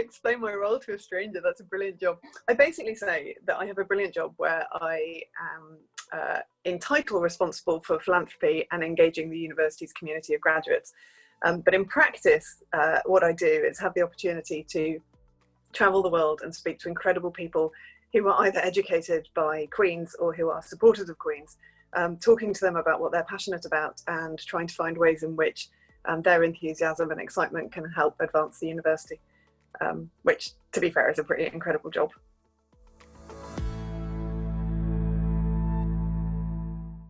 explain my role to a stranger. That's a brilliant job. I basically say that I have a brilliant job where I am uh, in title responsible for philanthropy and engaging the university's community of graduates. Um, but in practice, uh, what I do is have the opportunity to travel the world and speak to incredible people who are either educated by Queen's or who are supporters of Queen's, um, talking to them about what they're passionate about and trying to find ways in which um, their enthusiasm and excitement can help advance the university, um, which to be fair is a pretty incredible job.